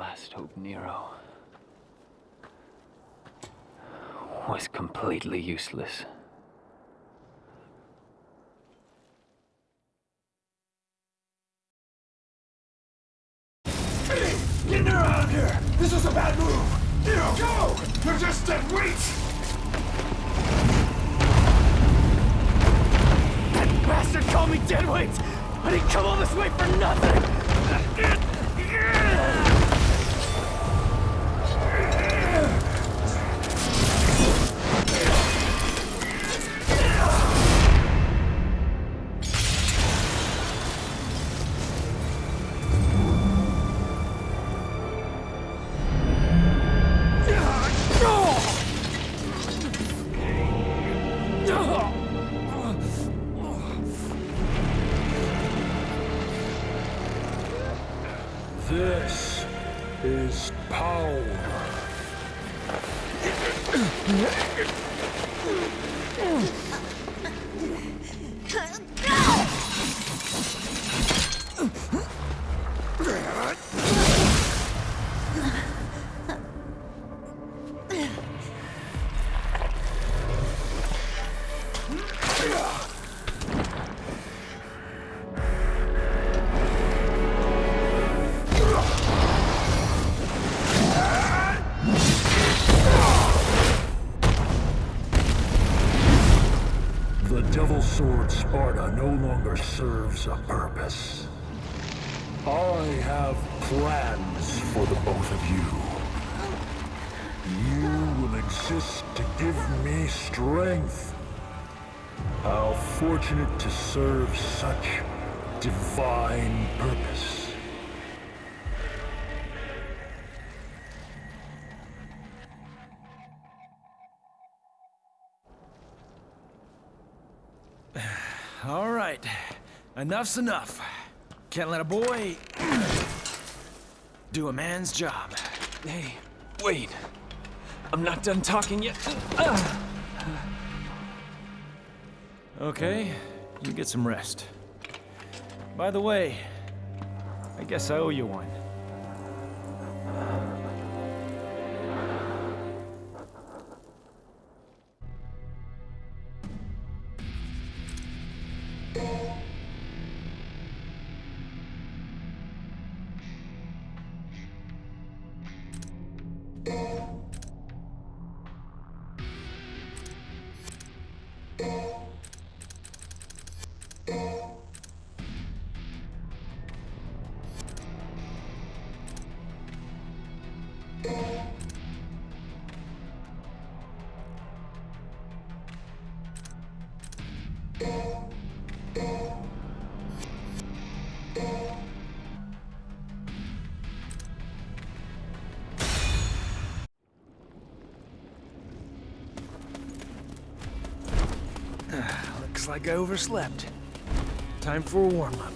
last hope, Nero, was completely useless. Serves a purpose. I have plans for the both of you. You will exist to give me strength. How fortunate to serve such divine purpose. All right. Enough's enough. Can't let a boy do a man's job. Hey, wait. I'm not done talking yet. Okay, you get some rest. By the way, I guess I owe you one. like I overslept. Time for a warm-up.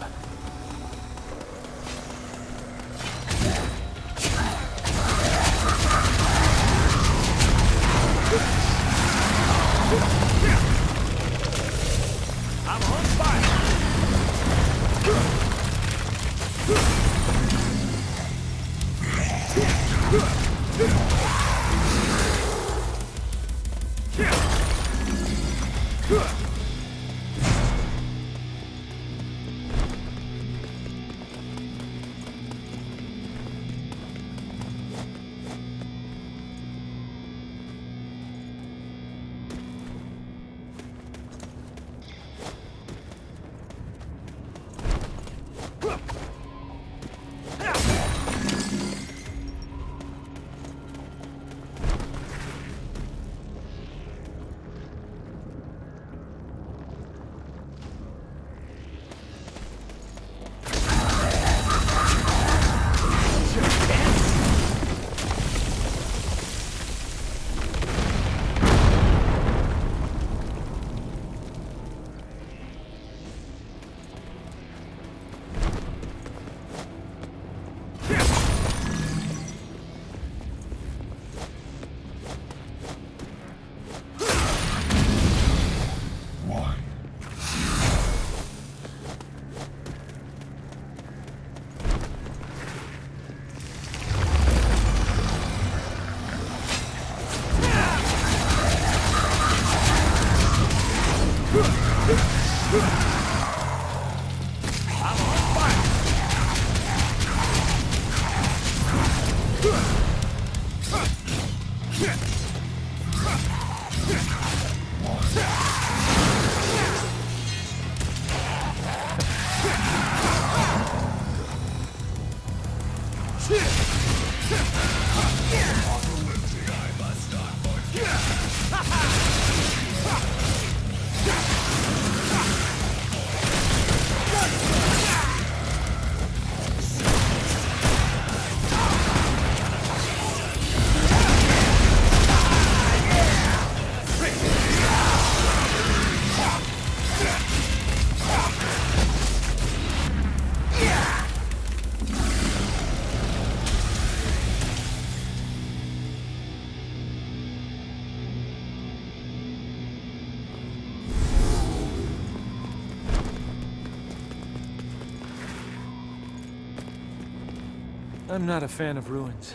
I'm not a fan of ruins.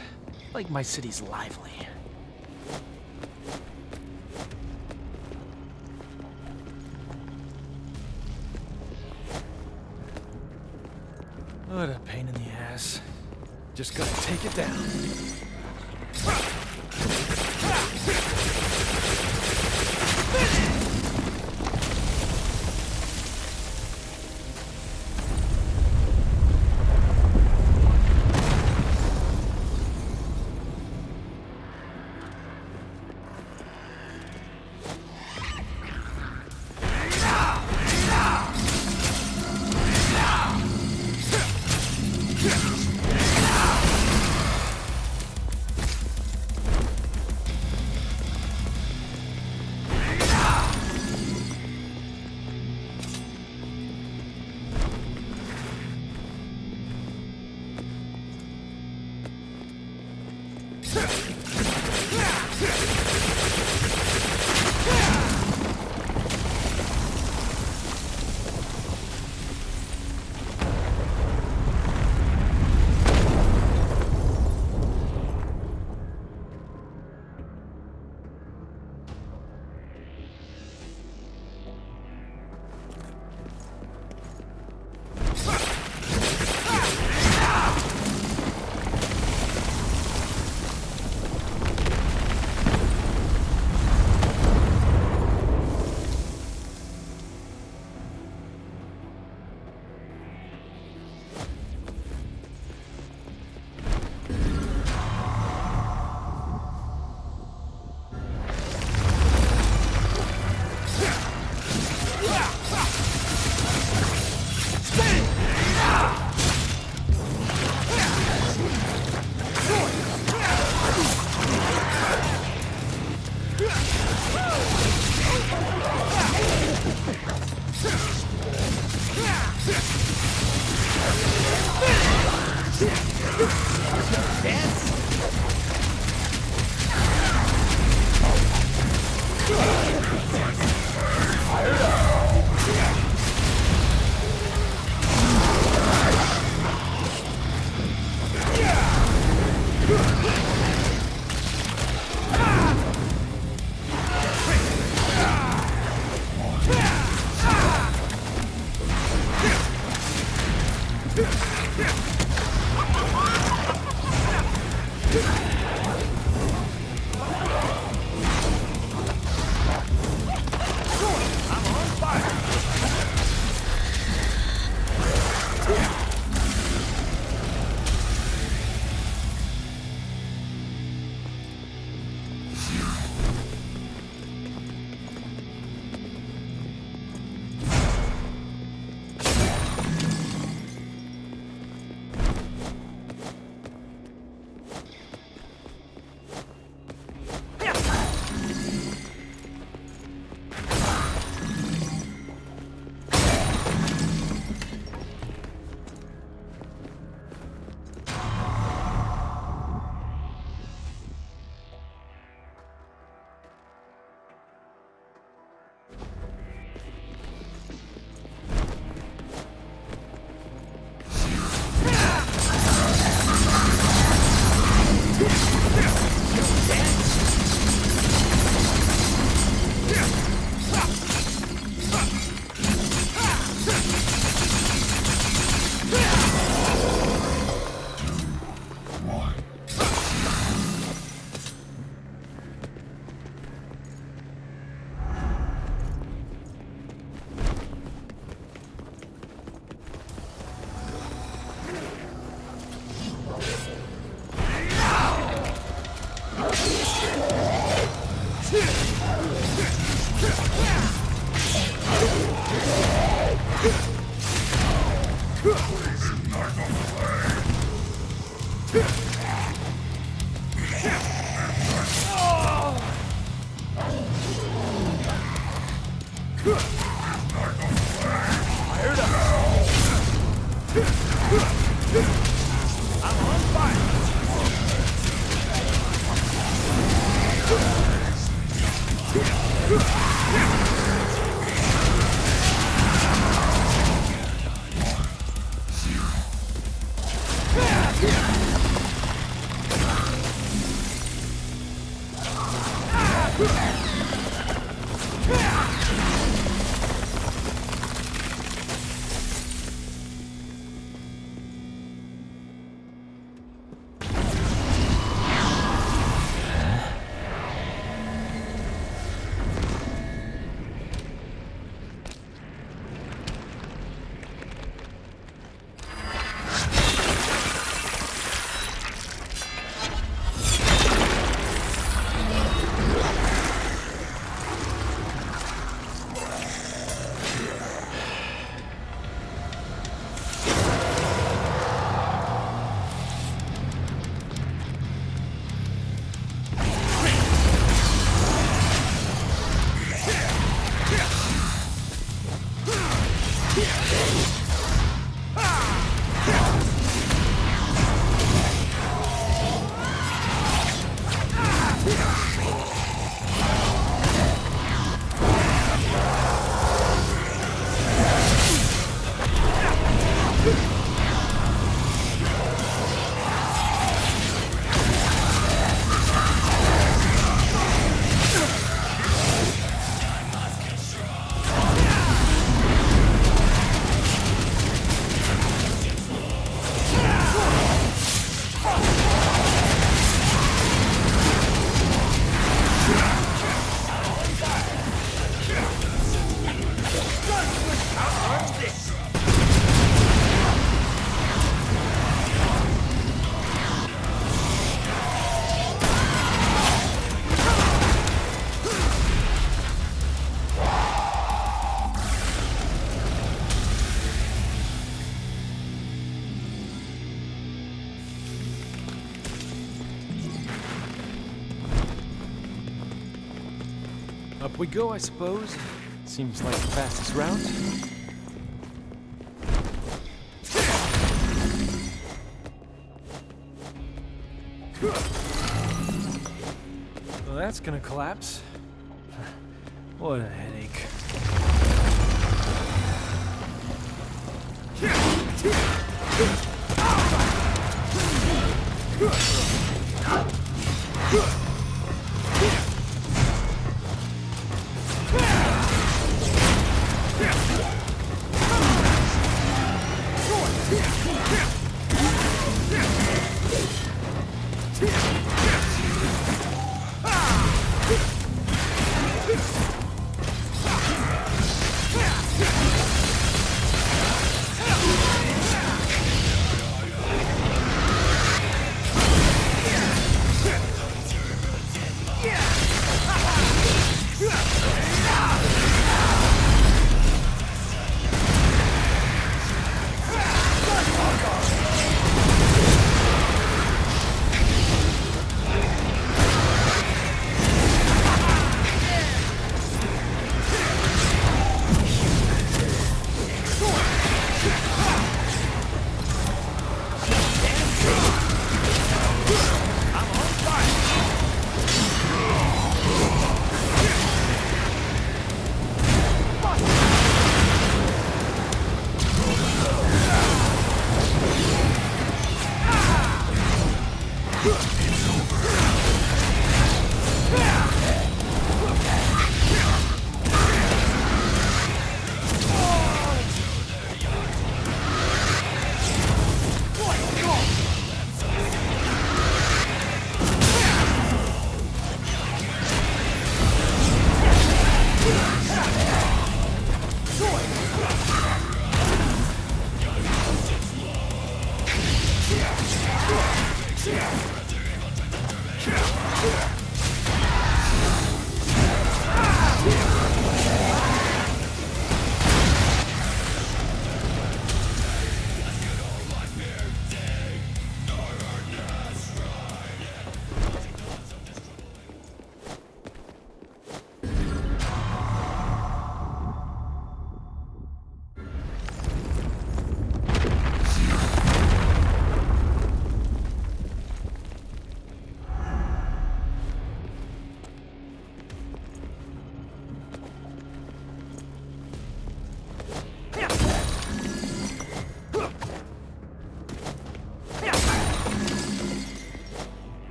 Like my city's lively. What a pain in the ass. Just gotta take it down. We go, I suppose. Seems like the fastest route. Well, that's gonna collapse. What a headache.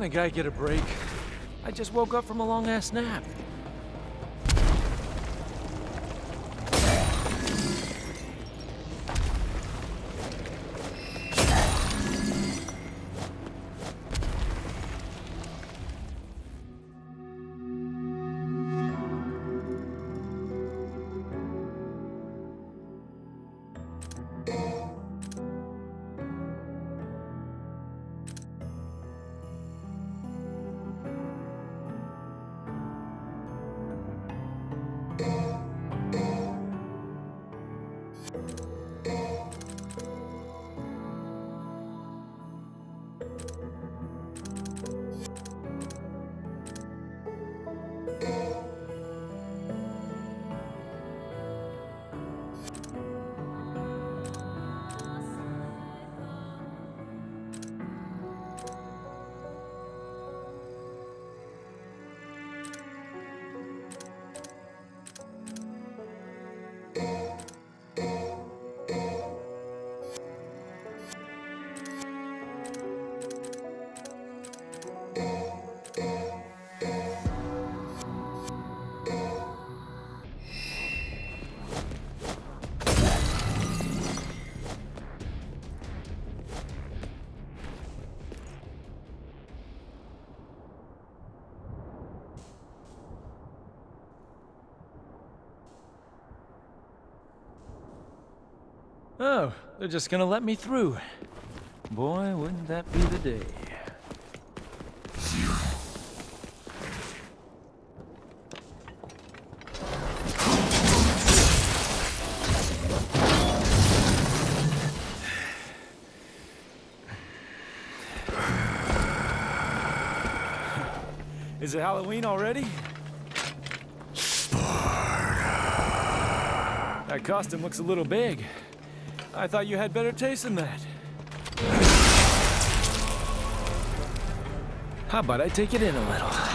Can a guy get a break? I just woke up from a long-ass nap. Oh, they're just gonna let me through. Boy, wouldn't that be the day. Is it Halloween already? That costume looks a little big. I thought you had better taste than that. How about I take it in a little?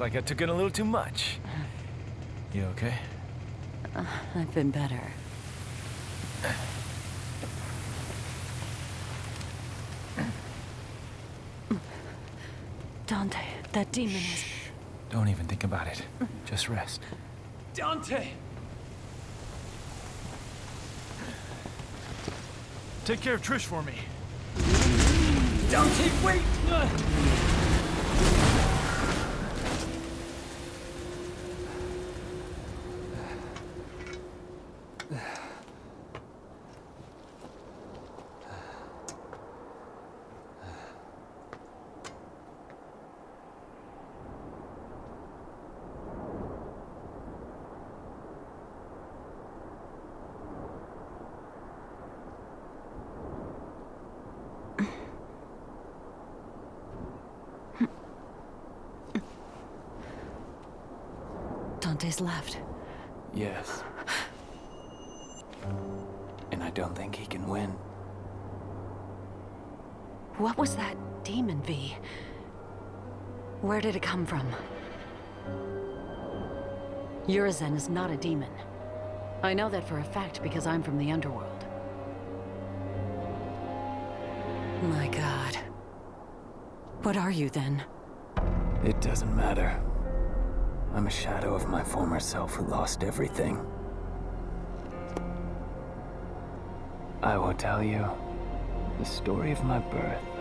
Looks like I took in a little too much. You okay? Uh, I've been better. Dante, that demon is... Don't even think about it. Just rest. Dante! Take care of Trish for me. Dante, wait! Dante's left. Yes. I don't think he can win. What was that demon, V? Where did it come from? Urizen is not a demon. I know that for a fact because I'm from the underworld. My god. What are you then? It doesn't matter. I'm a shadow of my former self who lost everything. I will tell you the story of my birth